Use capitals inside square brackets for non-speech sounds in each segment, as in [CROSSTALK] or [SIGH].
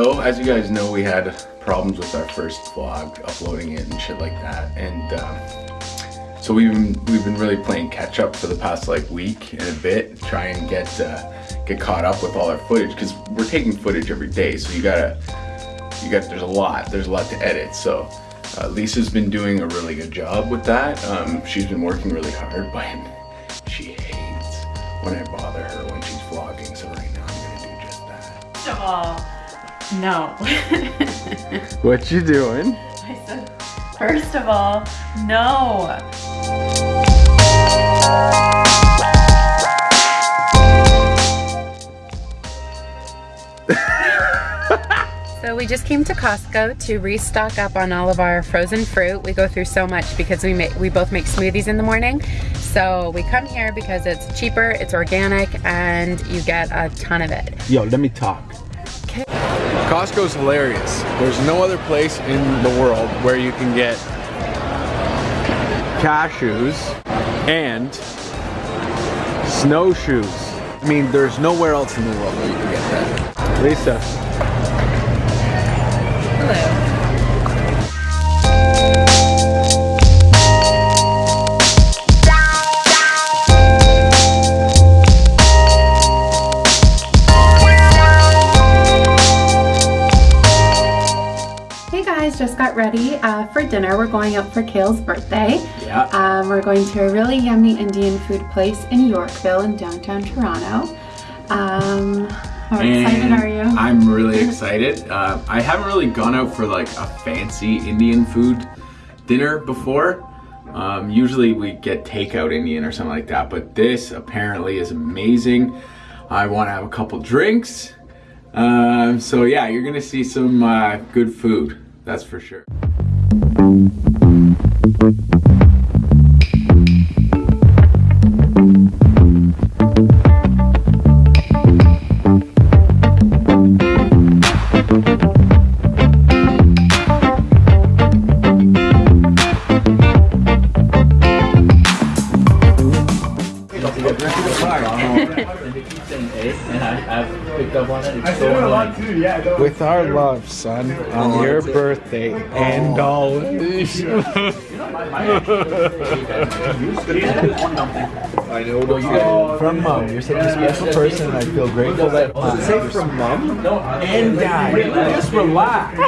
So, as you guys know, we had problems with our first vlog, uploading it and shit like that. And um, so we've been, we've been really playing catch up for the past like week and a bit, try and get uh, get caught up with all our footage because we're taking footage every day. So you gotta, you got there's a lot, there's a lot to edit. So uh, Lisa's been doing a really good job with that. Um, she's been working really hard, [LAUGHS] but she hates when I bother her when she's vlogging. So right now I'm gonna do just that. All, no. [LAUGHS] What you doing? I said, first of all, no. So we just came to Costco to restock up on all of our frozen fruit. We go through so much because we make we both make smoothies in the morning. So we come here because it's cheaper, it's organic, and you get a ton of it. Yo, let me talk. Costco's hilarious. There's no other place in the world where you can get cashews and snowshoes. I mean, there's nowhere else in the world where you can get that. Lisa, Hello. Got ready uh, for dinner. We're going out for Kale's birthday. Yeah. Um, we're going to a really yummy Indian food place in Yorkville in downtown Toronto. Um, how excited are you? I'm really excited. Uh, I haven't really gone out for like a fancy Indian food dinner before. Um, usually we get takeout Indian or something like that, but this apparently is amazing. I want to have a couple drinks. Um, so yeah, you're gonna see some uh, good food, that's for sure. With our love, son, on oh, your birthday and oh. always. I know. From mom, you're such a special person, and I feel grateful that. Does it say from mom? And dad? Just relax.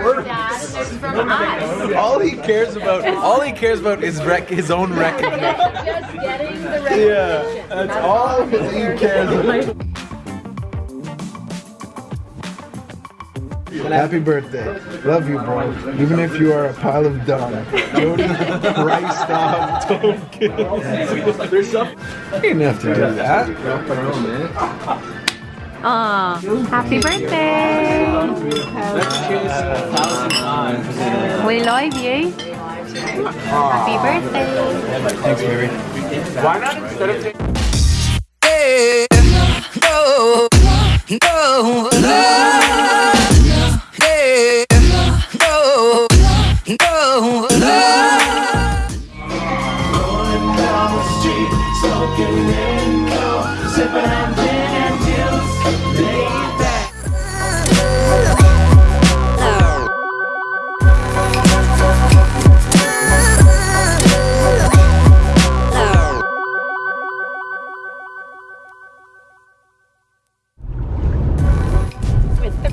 All he cares about, all he cares about is rec- his own recognition. Just getting the Yeah, that's all he cares about. Happy birthday. Love you, bro. Even if you are a pile of dung. Jody Rice Dog Token. You didn't have to do that. Aw, happy birthday! We love you. Happy birthday! Thanks, baby. With the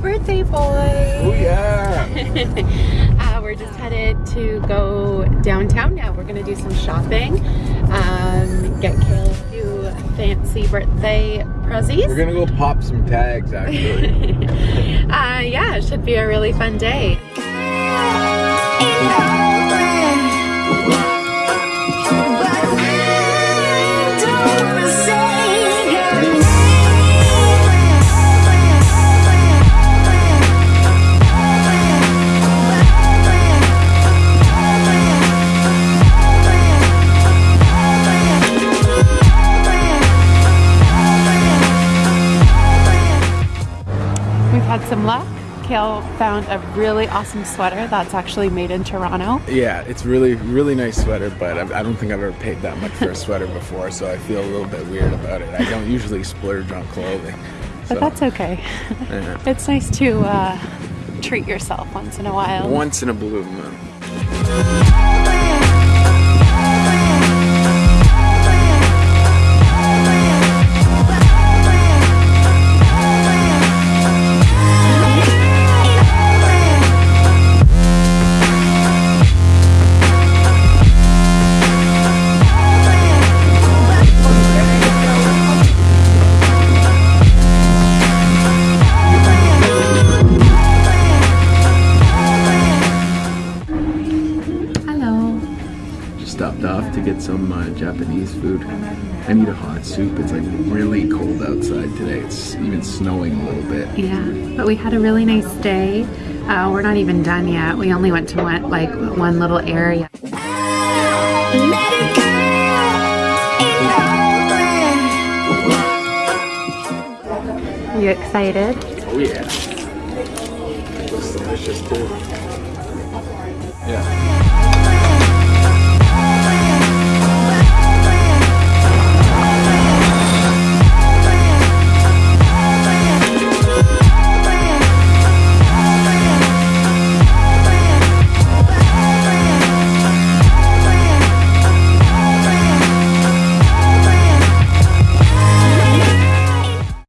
birthday boy! Oh, yeah. [LAUGHS] uh, we're just headed to go downtown now. We're gonna do some shopping, um, get Kale a few fancy birthday prezzies. We're gonna go pop some tags, actually. [LAUGHS] uh, yeah, it should be a really fun day. Kale found a really awesome sweater that's actually made in Toronto. Yeah, it's really, really nice sweater, but I I don't think I've ever paid that much for a sweater before, so I feel a little bit weird about it. I don't usually splurge on clothing. But so, that's okay. yeah. It's nice to uh, treat yourself once in a while. Once in a blue moon. To get some uh, Japanese food. I need a hot soup. It's like really cold outside today. It's even snowing a little bit. Yeah, but we had a really nice day. Uh, we're not even done yet. We only went to one, like one little area. Are you excited? Oh yeah. It Looks delicious too. Yeah.